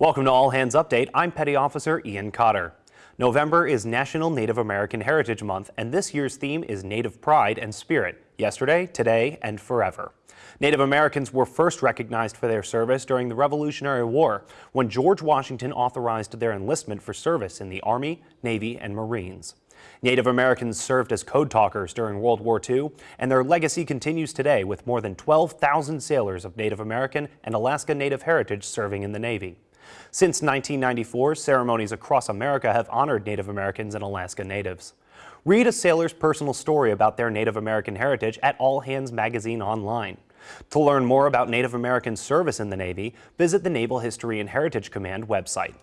Welcome to All Hands Update. I'm Petty Officer Ian Cotter. November is National Native American Heritage Month, and this year's theme is Native Pride and Spirit, yesterday, today, and forever. Native Americans were first recognized for their service during the Revolutionary War, when George Washington authorized their enlistment for service in the Army, Navy, and Marines. Native Americans served as code talkers during World War II, and their legacy continues today with more than 12,000 sailors of Native American and Alaska Native heritage serving in the Navy. Since 1994, ceremonies across America have honored Native Americans and Alaska Natives. Read a sailor's personal story about their Native American heritage at All Hands Magazine online. To learn more about Native American service in the Navy, visit the Naval History and Heritage Command website.